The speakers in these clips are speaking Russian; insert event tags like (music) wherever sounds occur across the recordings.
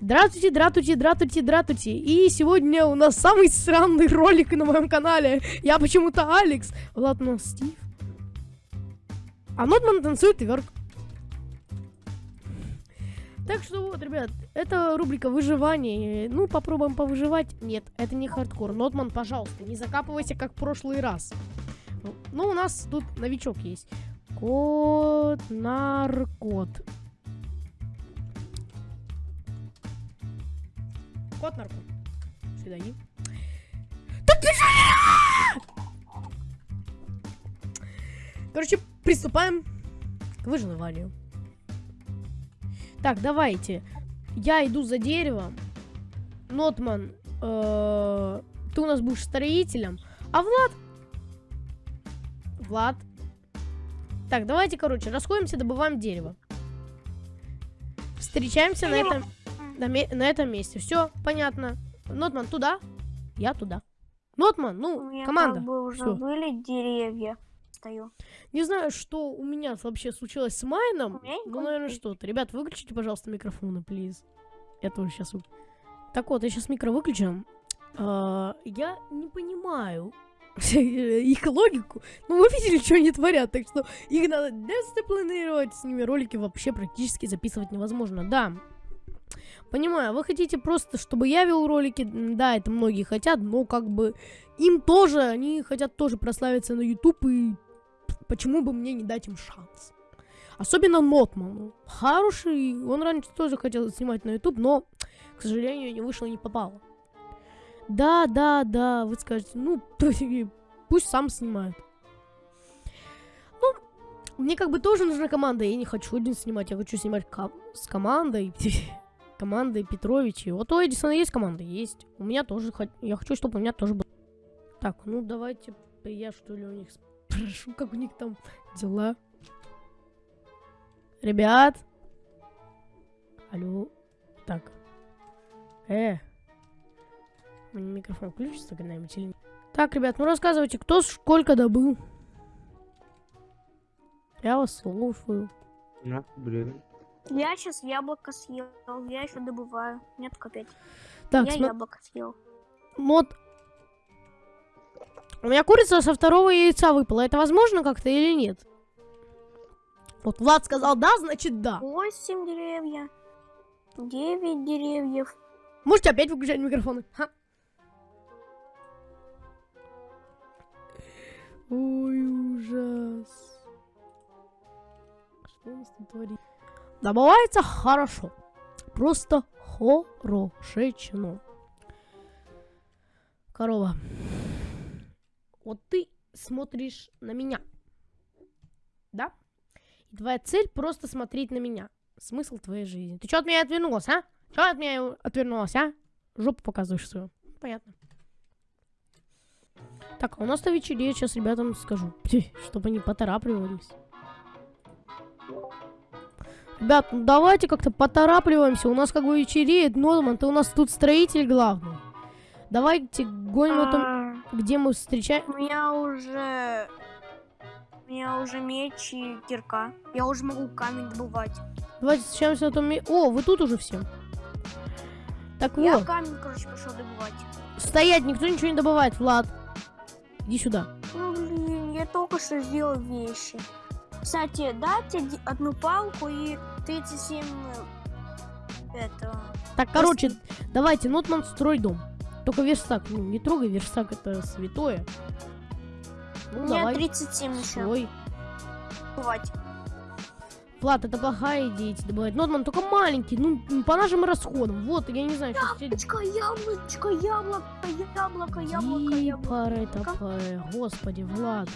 Здравствуйте, здравствуйте, здравствуйте, здравствуйте. И сегодня у нас самый странный ролик на моем канале. Я почему-то Алекс. Ладно, Стив. А Нотман танцует вверх. Так что вот, ребят, это рубрика выживание. Ну, попробуем повыживать. Нет, это не хардкор. Нотман, пожалуйста, не закапывайся, как в прошлый раз. Ну, у нас тут новичок есть. Кот Кот наркот. Сюда иди. Так Короче, приступаем к выживанию. Так, давайте. Я иду за деревом. Нотман, э, ты у нас будешь строителем. А Влад... Влад. Так, давайте, короче, расходимся, добываем дерево. Встречаемся на этом, на, на этом месте. Все, понятно. Нотман, туда. Я туда. Нотман, ну, команда. Как бы уже Всё. были деревья стою. Не знаю, что у меня вообще случилось с майном. Ну, наверное, что-то. Ребят, выключите, пожалуйста, микрофоны, плиз. Я тоже сейчас... Так вот, я сейчас микро выключу. Uh, я не понимаю (laughs) их логику. Ну, вы видели, что они творят, так что их надо дисциплинировать. С ними ролики вообще практически записывать невозможно. Да, Понимаю, вы хотите просто, чтобы я вел ролики, да, это многие хотят, но как бы им тоже, они хотят тоже прославиться на YouTube и почему бы мне не дать им шанс? Особенно Нотману. Хороший, он раньше тоже хотел снимать на YouTube, но, к сожалению, не вышло, не попало. Да, да, да, вы скажете, ну, (laughs) пусть сам снимает. Ну, мне как бы тоже нужна команда, я не хочу один снимать, я хочу снимать ком с командой. (laughs) командой Петровичи. Вот у Эдисона есть команда? Есть. У меня тоже, я хочу, чтобы у меня тоже был. Так, ну давайте я что ли у них (laughs) Прошу, как у них там дела. Ребят. Алло. Так. Э. Микрофон включится когда-нибудь или нет? Так, ребят, ну рассказывайте, кто сколько добыл? Я вас слушаю. На, блин. Я сейчас яблоко съел. Я еще добываю. Нет, копять. Так, я см... яблоко съел. Вот у меня курица со второго яйца выпала. Это возможно как-то или нет? Вот Влад сказал да, значит да. Восемь деревья. Девять деревьев. Можете опять выключать микрофоны? Ха. Ой, ужас. Что у нас тут творится? Добывается хорошо. Просто хорошечно. Корова вот ты смотришь на меня, да? И твоя цель просто смотреть на меня. Смысл твоей жизни. Ты что от меня отвернулась, а? Что от меня отвернулась, а? Жопу показываешь свою. Понятно. Так, а у нас-то вечереет, сейчас ребятам скажу, (laughs) чтобы они поторапливались. Ребят, ну давайте как-то поторапливаемся, у нас как бы вечереет, Норман, ты у нас тут строитель главный. Давайте гоним а где мы встречаем... У меня уже... У меня уже меч и кирка. Я уже могу камень добывать. Давайте встречаемся на том месте. О, вы тут уже все. Так я вот. камень, короче, пошел добывать. Стоять, никто ничего не добывает, Влад. Иди сюда. Ну, блин, я только что сделал вещи. Кстати, дайте одну палку и 37 э, этого. Так, короче, давайте, Нотман, строй дом. Только верстак, ну не трогай верстак, это святое. Ну, меня давай. 37 еще. Стой. Бывать. Влад, это плохая идея эти добывать. Нотман только маленький, ну, по нашим расходам. Вот, я не знаю, что... Яблочко, яблочко, яблоко, яблоко, яблоко, яблоко. Паре, господи, Влад.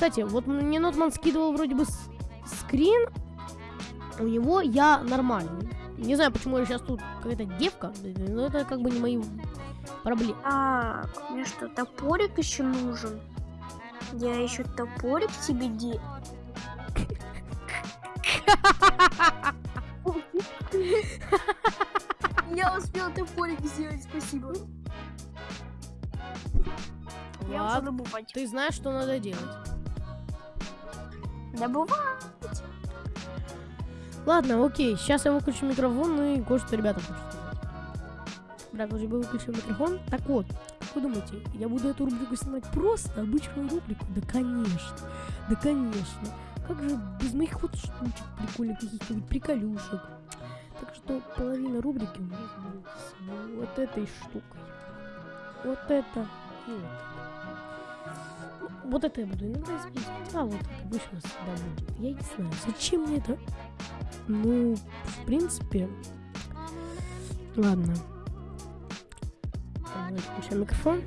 Кстати, вот мне Нотман скидывал вроде бы скрин. У него я нормальный. Не знаю, почему я сейчас тут какая-то девка, но это как бы не мои проблемы. А, мне что, топорик еще нужен? Я еще топорик себе де... Я успел топорик сделать, спасибо. Я уже добывать. Ты знаешь, что надо делать? Добывать. Ладно, окей, сейчас я выключу микрофон и кое-что ребята хочу сказать. Вроде бы выключил микрофон. Так вот, как вы думаете, я буду эту рубрику снимать просто обычную рубрику? Да конечно, да конечно. Как же без моих вот штучек прикольных, каких-нибудь приколюшек. Так что половина рубрики у нас будет вот этой штукой. Вот это вот. Ну, Вот это я буду иногда использовать, а вот обычно всегда будет. Я не знаю, зачем мне это? Ну, в принципе... Ладно. Включаем микрофон.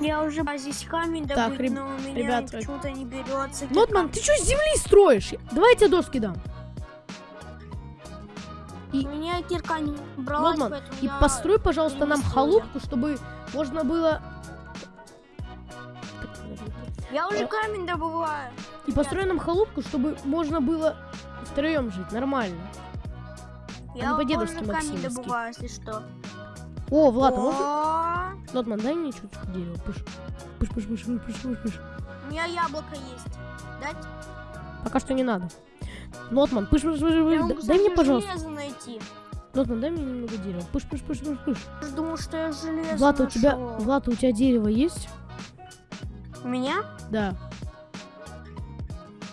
Я уже здесь камень Так, добыть, реб- но у меня ребят, почему-то не берется. Лотман, ты что с земли строишь? Давай я тебе доски дам. У меня кирка не бралась, Лотман, и я... построй, пожалуйста, нам халупку, чтобы можно было... Я уже Э. камень добываю. И построй нам халупку, чтобы можно было втроем жить, нормально. Я не уже по-дедовски камень добываю, если что. О, Влад, а можно... О, Лотман, дай мне чуть-чуть дерева. Пыш. Пыш, пыш, пыш, пыш, пыш, пыш, пыш. У меня яблоко есть. Дать? Пока что не надо. Лотман, пыш, пыш, пыш, Я пыш. Дай мне, пожалуйста. найти. Лотман, дай мне немного дерева. Пыш, пыш, пыш. Я же думал, что я железо Влад, а у тебя... нашел. Влад, у тебя дерево есть? У меня? Да.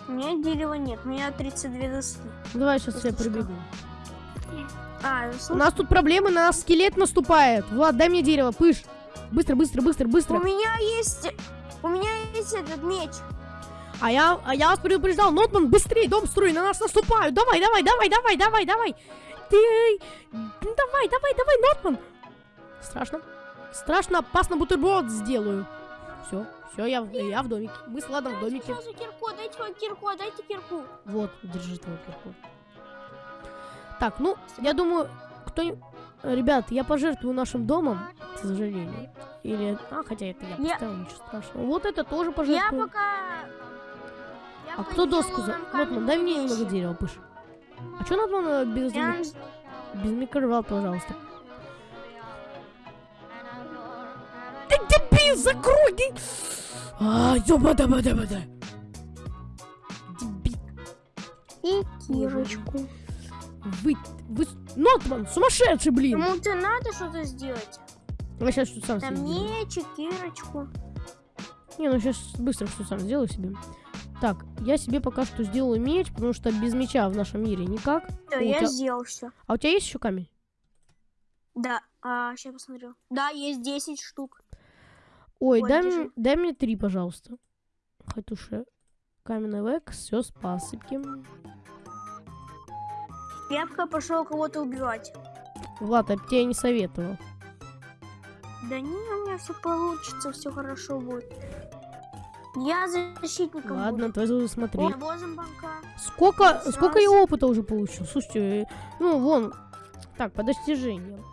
У меня дерева нет. У меня 32 доски. Давай сейчас я Если что. прибегу. А, У слушай, нас тут проблемы, на нас скелет наступает. Влад, дай мне дерево, пыш. Быстро, быстро, быстро, быстро. у меня есть... У меня есть этот меч. А я, а я вас предупреждал, Нотман, быстрее, дом строй, на нас наступают. Давай, давай, давай, давай, давай, давай. Ты, ну, давай, давай, давай, Нотман. Страшно. Страшно, опасно, бутерброд сделаю. Все, все, я, в- я в домике. Мы с Владом в домике. Сразу кирку, дайте свою кирку, дайте кирку. Вот, держи твою кирку. Так, ну, я думаю, кто... Ребят, я пожертвую нашим домом, к сожалению. Или... А, хотя это я Я- поставил, ничего страшного. Вот это тоже Я пожертвую. пока... я А кто доску за... каменные дай мне немного дерева, пыш. А Нотман э, без, без микроволн, пожалуйста? Ты дебил, закрой! ты! А, ёба да да да да Дебил. И кирочку. Вы, вы... Нотман, сумасшедший, блин! Кому-то надо что-то сделать. Я сейчас что сам Там мечик, кирочку. Не, ну сейчас быстро что сам сделаю себе. Так, я себе пока что сделаю меч, потому что без меча в нашем мире никак. Да, О, я тебя- сделал все. А у тебя есть еще камень? Да, а, сейчас посмотрю. Да, есть 10 штук. Ой, Ой, дай, держи. мне, дай мне три, пожалуйста. Хатуша. Каменный век, все с пасыки. Я пока пошел кого-то убивать. Влад, а тебе я не советовал. Да не, у меня все получится, все хорошо будет. Я защитником Ладно, буду. твой смотри. О. Сколько, Сейчас. сколько я опыта уже получил? Слушайте, ну вон. Так, по достижениям.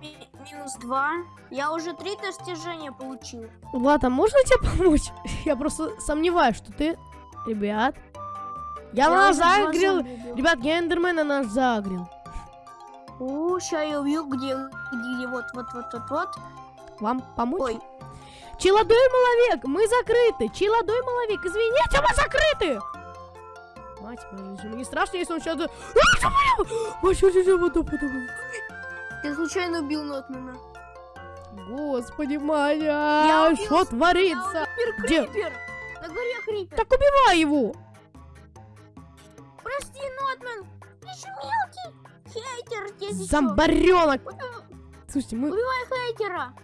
Ми- минус 2. Я уже три достижения получил. Влад, а можно тебе помочь? (laughs) Я просто сомневаюсь, что ты... Ребят. Я, на нас два загрел. Ребят, я эндермена наш загрел. О, ща я где, где, где, вот, вот, вот, вот, вот. Вам помочь? Ой, Челодой маловек, мы закрыты. Челодой маловек, извините, мы закрыты. Мать моя, мне страшно, если он сейчас... ты случайно убил Нотмана. Господи, Я Маня, что творится? Убил Где? Крипер. На горе Крипер. Так убивай его. Прости, Нотман. Ты еще мелкий. Хейтер, чё. Зомбаренок. Убивай Слушайте, мы... хейтера.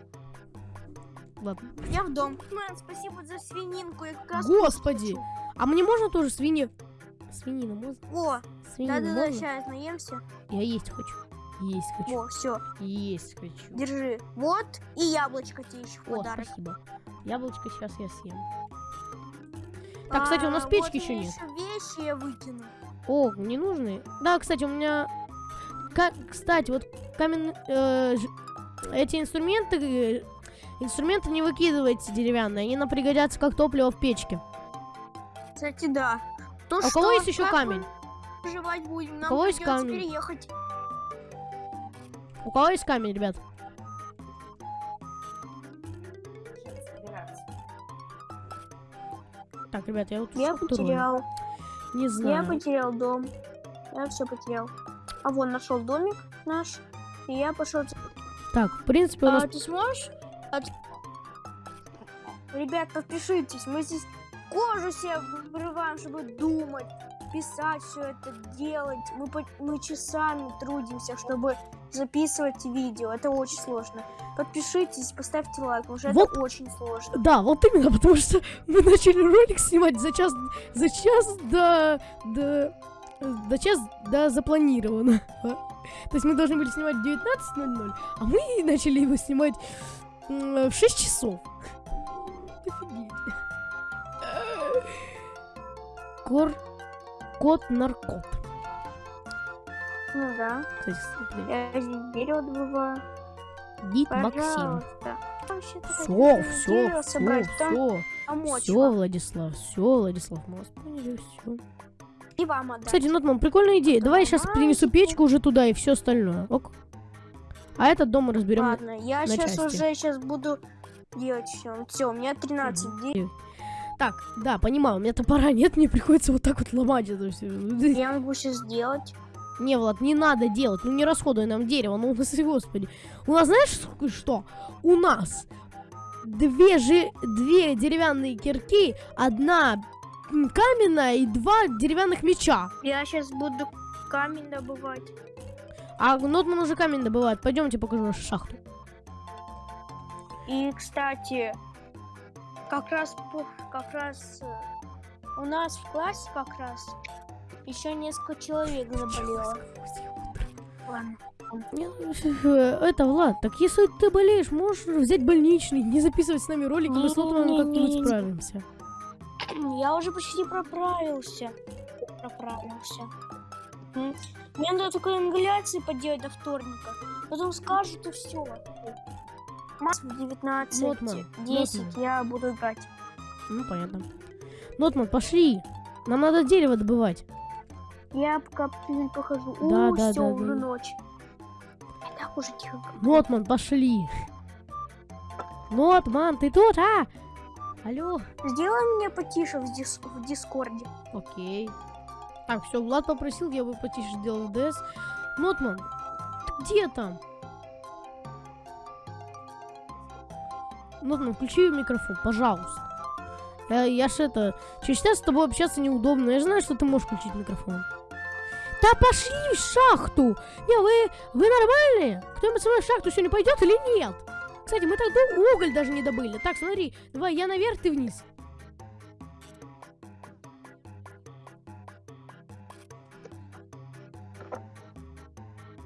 Ладно. Я в дом. Мэн, спасибо за свининку. Я как раз Господи. хочу. А мне можно тоже свиньи? Свинина можно? О, Свинину да-да-да, можно? сейчас наемся. Я есть хочу. Есть хочу. О, все, Есть хочу. держи. Вот, и яблочко тебе еще О, подарок. спасибо. Яблочко сейчас я съем. Так, кстати, у нас А, печки вот еще нет. вещи я выкину. О, не нужны? Да, кстати, у меня... Ка- кстати, вот каменные... э, эти инструменты... инструменты не выкидывайте деревянные, они нам пригодятся как топливо в печке. Кстати, да. Ну а у что, кого есть еще камень? будем. Нам кого есть камень? переехать. У кого есть камень, ребят? Так, ребят, я вот Я потерял. Не Я знаю. потерял дом. Я все потерял. А вон нашел домик наш. И я пошел. Так, в принципе, у нас... А ты сможешь? Ребят, подпишитесь. Мы здесь кожу себе вырываем, чтобы думать, писать все это, делать. Мы, по- мы часами трудимся, чтобы записывать видео. Это очень сложно. Подпишитесь, поставьте лайк, потому что Вот. это очень сложно. Да, вот именно, (laughs) потому что мы начали ролик снимать за час, за час до, до, до час до запланированного. (laughs) То есть мы должны были снимать в 19.00, а мы начали его снимать в 6 часов. Кор... Кот наркот. Ну да. Кстати. Я здесь дерево добываю. Дид Максим. Все, все, все, все, все. Владислав, все, Владислав, мы вас поняли, все. И вам отдать. Кстати, Нотман, прикольная идея. Давай я сейчас принесу печку уже туда и все остальное. Ок. А этот дом мы разберем. Ладно, я сейчас уже сейчас буду делать все. Все, у меня 13 дней. Так, да, понимаю, у меня топора нет, мне приходится вот так вот ломать это все. Я могу сейчас сделать. Не, Влад, не надо делать, ну не расходуй нам дерево, ну (laughs) господи. У нас знаешь что? У нас две, же, две деревянные кирки, одна каменная и два деревянных меча. Я сейчас буду камень добывать. А Нотман уже камень добывает. Пойдемте покажу нашу шахту. И, кстати, как раз, как раз э, у нас в классе как раз еще несколько человек заболело. Ладно. Э, Это, Влад, так если ты болеешь, можешь взять больничный, не записывать с нами ролики, мы с Лотманом как-нибудь справимся. Я уже почти проправился. Проправился. Мне надо только ингаляции поделать до вторника. Потом скажут и все. Масс в 19, Нотман, 10 Нотман. я буду играть. Ну, понятно. Нотман, пошли. Нам надо дерево добывать. Я пока похожу. Да, У, да, все, да, уже да. ночь. Так уже тихо. Нотман, пошли. Нотман, ты тут, а? Алло. Сделай меня потише в, дис- в Дискорде. Окей. Так, все, Влад попросил, я бы потише сделал ДС. Нотман, ты где там? Нотман, включи микрофон, пожалуйста. Я, я ж это... Через час с тобой общаться неудобно. Я знаю, что ты можешь включить микрофон. Да пошли в шахту! Не, вы, вы нормальные? Кто-нибудь со мной в шахту сегодня пойдет или нет? Кстати, мы тогда уголь даже не добыли. Так, смотри, давай я наверх, ты вниз.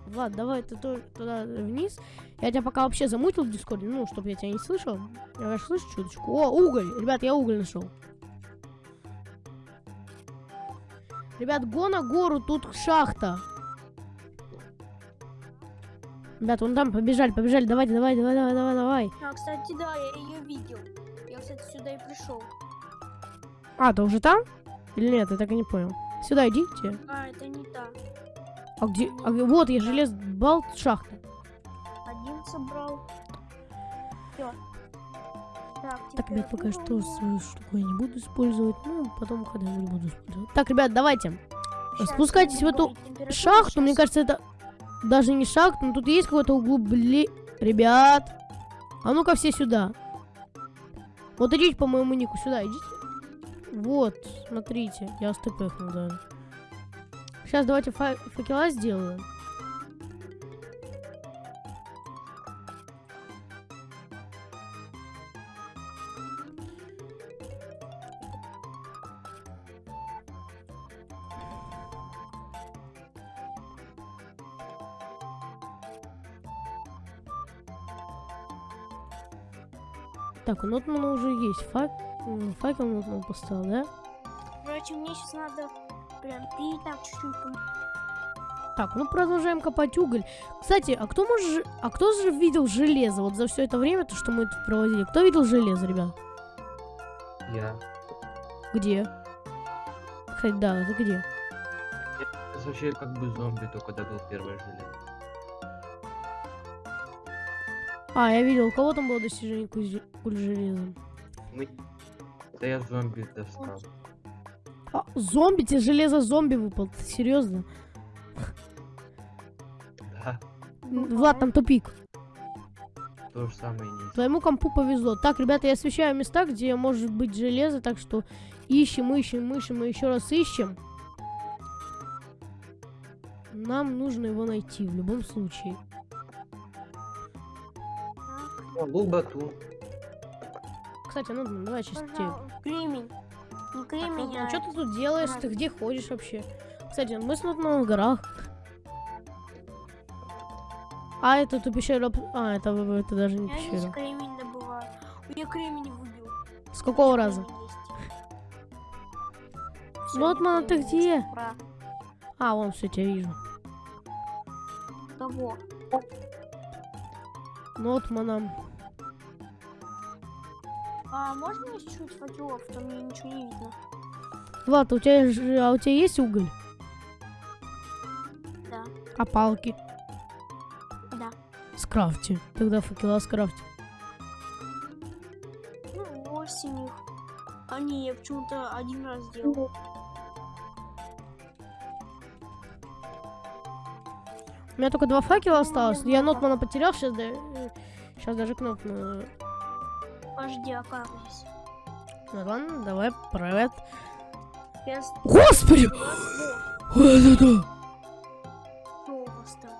Влад, давай ты туда вниз. Я тебя пока вообще замутил в дискорде, ну, чтобы я тебя не слышал. Я, конечно, слышу чуточку. О, уголь! Ребят, я уголь нашел. Ребят, го на гору, тут шахта. Ребят, вон там побежали, побежали. Давайте, давай, давай, давай, давай, давай. А, кстати, да, я ее видел. Я, кстати, сюда и пришел. А, ты уже там? Или нет, я так и не понял. Сюда идите. А, это не та. А где? а где- вот, я желез балт шахта. Собрал. Все. Так, Так, ребят, пока что свою штуку я не буду использовать. Ну, потом когда-нибудь буду использовать. Так, ребят, давайте. Щас спускайтесь в эту Шахту, мне щас. кажется, это даже не шахта, но тут есть какое-то углубление. Ребят, а ну-ка все сюда. Вот идите по моему нику, сюда идите. Вот, смотрите, я стпхнул даже. Сейчас давайте фа- факела сделаю. Так, у Нотмана уже есть фак... факел Нотман поставил, да? Короче, мне сейчас надо прям пить так чуть-чуть. Так, ну продолжаем копать уголь. Кстати, а кто может, а кто же видел железо? Вот за все это время, то, что мы тут проводили, кто видел железо, ребят? Я. Где? Кстати, да, это где? Это вообще как бы зомби, только добыл первое железо. А, я видел, у кого там было достижение куль, куль железа. Мы... Это я зомби достал. А, зомби, тебе железо зомби выпал. Ты серьезно? Да, Влад, там тупик. то же самое есть. Твоему компу повезло. Так, ребята, я освещаю места, где может быть железо, так что ищем, ищем, ищем и еще раз ищем. Нам нужно его найти в любом случае. Лубату. Кстати, ну давай пожалуйста. Кремень. Не кремень, ну, а... что ты тут делаешь? Ты где ходишь вообще? Кстати, мы с Нотманом в горах. А, это ту пещеру... об- А, это, это даже не Я здесь пещера. кремень добываю. Я кремень выбил. С какого раза? (laughs) Всё, Нотман, я ты где? Ура. А, вон, все, тебя вижу. Кого? Нотманом. А можно еще чуть факелов? Там мне ничего не видно. Влад, у тебя, же- а у тебя есть уголь? Да. А палки? Да. Скрафти. Тогда факела скрафти. Ну, восемь их. А не, я почему-то один раз делал. У меня только два факела Ну, осталось. Я. Нотмана потерял, сейчас, сейчас даже кнопку. Подожди, а как здесь? Ну ладно, давай, привет. С- Господи! у вас Вот это! вот, что у вас там?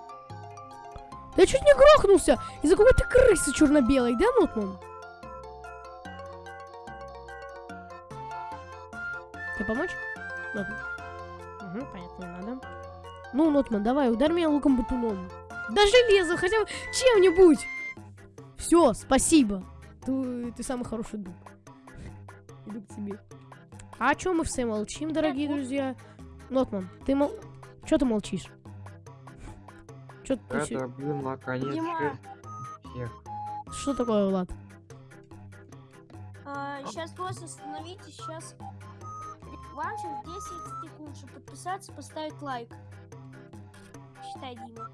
Да я чуть не грохнулся из-за какой-то крысы черно-белой, да, Нотман? Тебе помочь? Нотман. Угу, понятно, не надо. Ну, Нотман, давай, ударь меня луком-батуном. Да железо, хотя бы чем-нибудь. Все, спасибо. Ты, ты самый хороший друг. Иду к тебе. А о чем мы все молчим, дорогие друзья? Нотман, ты мол... Че ты молчишь? Че ты... Щи- добыл наконец. Что такое, Влад? сейчас просто остановитесь, сейчас... Вам сейчас 10 секунд, чтобы подписаться, поставить лайк. Считай, Дима.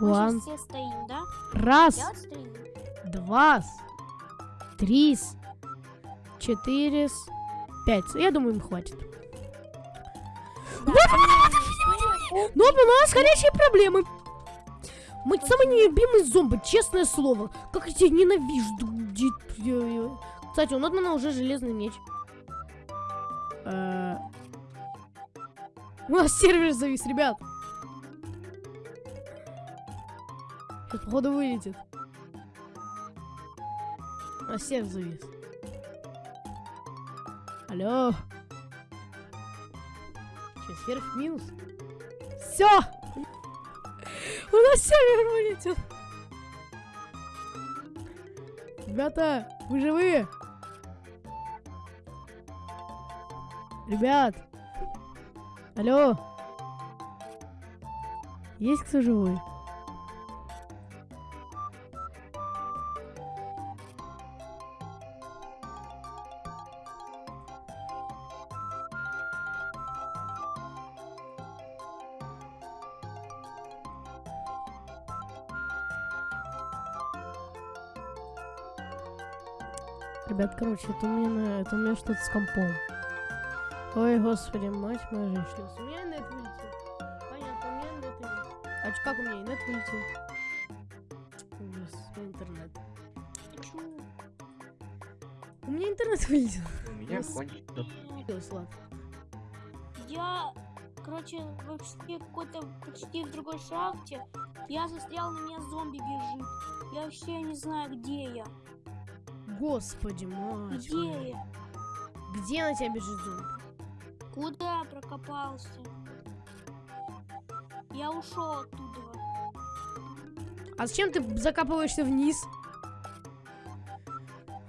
Мы One. сейчас все стоим, да? Раз, Я стою. два, три, четыре, пять. Я думаю, им хватит. Ну, у нас горячие проблемы. Мы самый нелюбимый зомби, честное слово. Как я тебя ненавижу. Кстати, у Нотмана уже железный меч. Э, У нас сервер завис, ребят. Походу, вылетит. А сервер завис. Алло. Че, в минус? Все! У нас сервер вылетел. Ребята, вы живые? Ребят. Алло. Есть кто живой? Короче, это у меня, это у меня что-то с компом. Ой, господи, мать моя женщина. У меня нет вылетел. Понятно, у меня нет вылетел. А как у меня нет вылетел? Ужас, интернет. Чё? У меня интернет вылетел. У меня кончится. Ладно. Я, короче, вообще какой-то почти в другой шахте. Я застрял, на меня зомби бежит. Я вообще не знаю, где я. Господи, мать Где моя. я? Где на тебя бежит зомби? Куда прокопался? Я ушел оттуда. А зачем ты закапываешься вниз?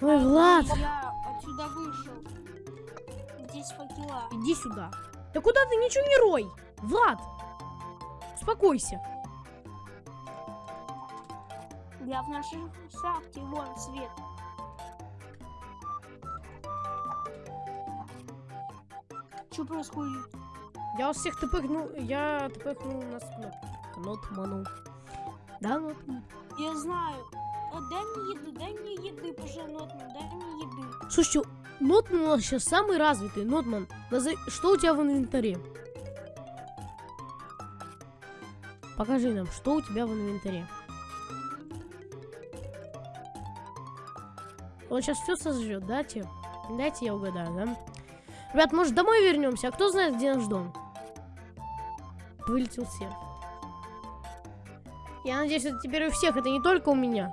Ой, Влад, Я отсюда вышел. Здесь факела. иди сюда. Да куда ты ничего не рой? Влад, успокойся. Я в нашей шахте, вон свет. Что происходит? Я вас всех тпхнул, я тпхнул нас кнопку. Нотману. Да, Нотман? Я знаю. А, дай мне еды, дай мне еды, пожалуйста, дай мне еды. Слушайте, Нотман у нас сейчас самый развитый. Нотман, назови- что у тебя в инвентаре? Покажи нам, что у тебя в инвентаре. Он сейчас все сожрет, да, Тим? Дайте я угадаю, да? Ребят, может домой вернемся? А кто знает, где наш дом? Вылетел все. Я надеюсь, это теперь у всех, это не только у меня.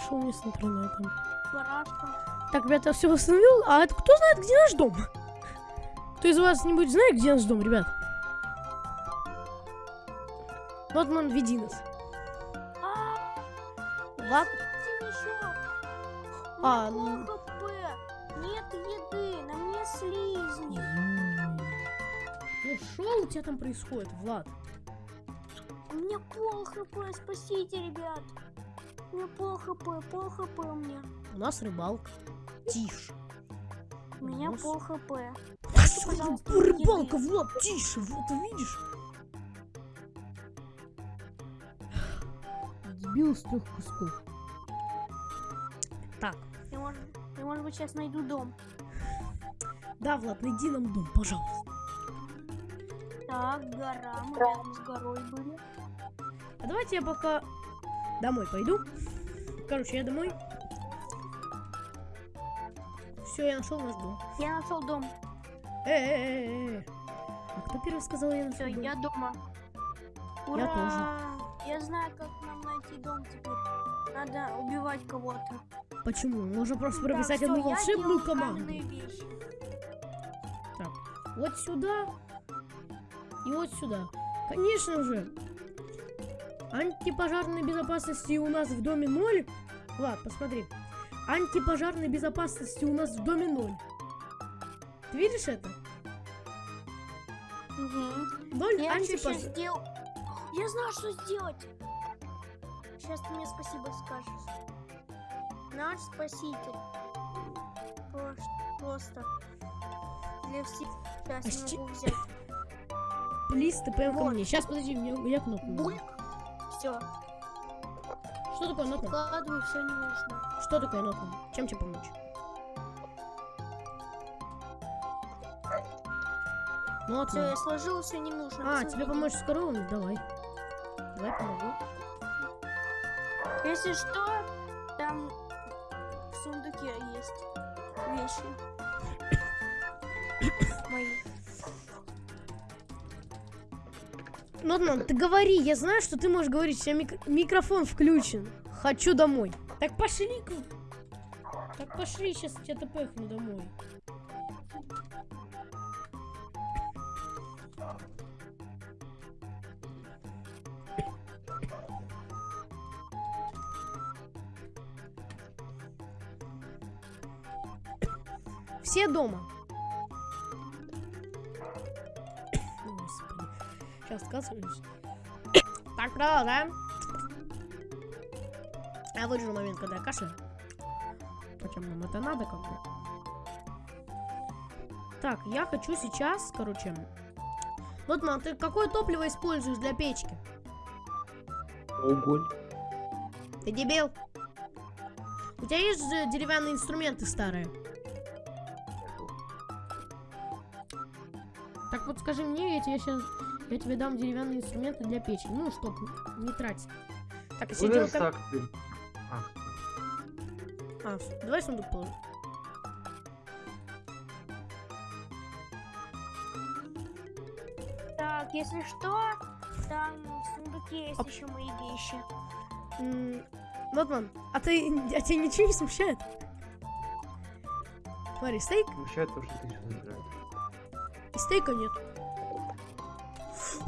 Что у меня с интернетом? Барашка. Так, ребята, я все восстановил. А это кто знает, где наш дом? Кто из вас нибудь знает, где наш дом, ребят? Нотман, веди нас. Ладно. А, ну. Нет еды, на мне слизни. Ну что у тебя там происходит, Влад? У меня пол хп, спасите, ребят. У меня пол хп, пол хп у меня. У нас рыбалка. Тише. У меня Нос. пол хп. За рыбалка, еды. Влад, тише, вот видишь? Сбил с трех кусков. Так, может, быть, сейчас найду дом. да, Влад, найди нам дом, пожалуйста. Так, гора, мы рядом с горой были. А давайте я пока домой пойду. Короче, я домой. Все, я нашел наш дом. Я нашел дом. Э-э-э-э. А кто первый сказал, я нашел дом? я дома. Я Ура! Я знаю, как нам найти дом теперь. Надо убивать кого-то. Почему? Можно просто Так, прописать всё, одну волшебную команду. вещи. Вот сюда и вот сюда. Конечно же, антипожарной безопасности у нас в доме ноль. Влад, посмотри. Антипожарной безопасности у нас в доме ноль. Ты видишь это? Мгм. Ноль Я антипожар... сделал. Я знаю, что сделать. Сейчас ты мне спасибо скажешь. Наш спаситель. Просто, для всех. Сейчас А не могу взять. Плиз, ты прям ко Вот. мне. Сейчас, подожди, у меня, у меня кнопка. нужна. Бульк. Все, Что такое нотман? вкладываю все не нужно. Что такое нотман? Чем тебе помочь? Все, Нотман. я сложил все не нужно. А, тебе помочь с коровами? Давай. Давай помогу. Если что, Нотман, ты говори, я знаю, что ты можешь говорить, у тебя мик- микрофон включен. Хочу домой. Так пошли. Так пошли, сейчас я тебя пэхну домой. Все дома. Сейчас отказываюсь. Так, продолжаем. Я выдержу момент, когда я кашляю. Зачем нам это надо, как бы? Так, я хочу сейчас, короче... Вот, мам, ты какое топливо используешь для печки? Огонь. Ты дебил? У тебя есть же деревянные инструменты старые? Так вот скажи мне, я тебе сейчас... Я тебе дам деревянные инструменты для печи. Ну, чтоб не тратить. Так, так ты? А, А, давай сундук положим. Так, если что, там в сундуке есть Оп. еще мои вещи. М, Нотман, а ты, а тебя ничего не смущает? Смотри, стейк смущает то, что ты сейчас нравится. и стейка нет.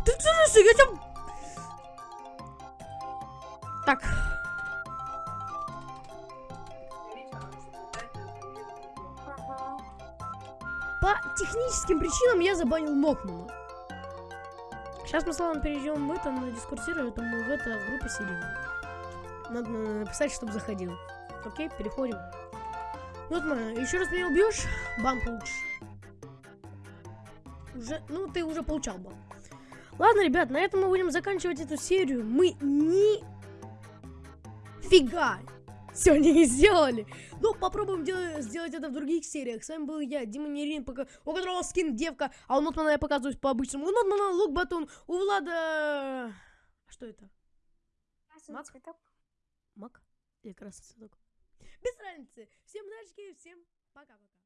Ты слушай, я тебя... Так. По техническим причинам я забанил Нотмана. Сейчас мы с Славом перейдем в это, на дискорд сервер, это мы в это в группе сидим. Надо написать, чтобы заходил. Окей, переходим. Нотман, еще раз меня убьешь, бан получишь. Уже, ну, ты уже получал бан. Ладно, ребят, на этом мы будем заканчивать эту серию. Мы ни фига они не сделали. Ну, попробуем дел- сделать это в других сериях. С вами был я, Дима Нерин, пока... у которого скин девка, а у Нотмана я показываюсь по-обычному. У Нотмана лук батон, у Влада... А Что это? Красный Мак? цветок. Мак? Или красный цветок? Без разницы. Всем удачи, всем пока-пока.